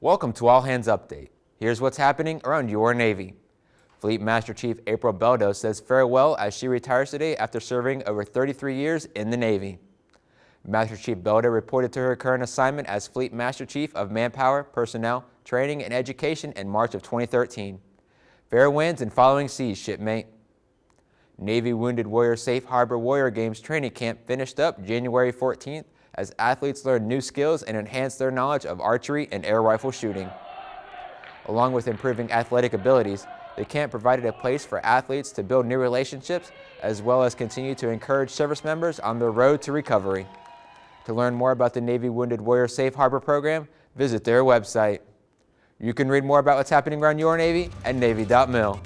Welcome to All Hands Update. Here's what's happening around your Navy. Fleet Master Chief April Beldo says farewell as she retires today after serving over 33 years in the Navy. Master Chief Beldo reported to her current assignment as Fleet Master Chief of Manpower, Personnel, Training, and Education in March of 2013. Fair winds and following seas, shipmate. Navy Wounded Warrior Safe Harbor Warrior Games training camp finished up January 14th as athletes learn new skills and enhance their knowledge of archery and air rifle shooting. Along with improving athletic abilities, the camp provided a place for athletes to build new relationships as well as continue to encourage service members on their road to recovery. To learn more about the Navy Wounded Warrior Safe Harbor program, visit their website. You can read more about what's happening around your Navy at Navy.mil.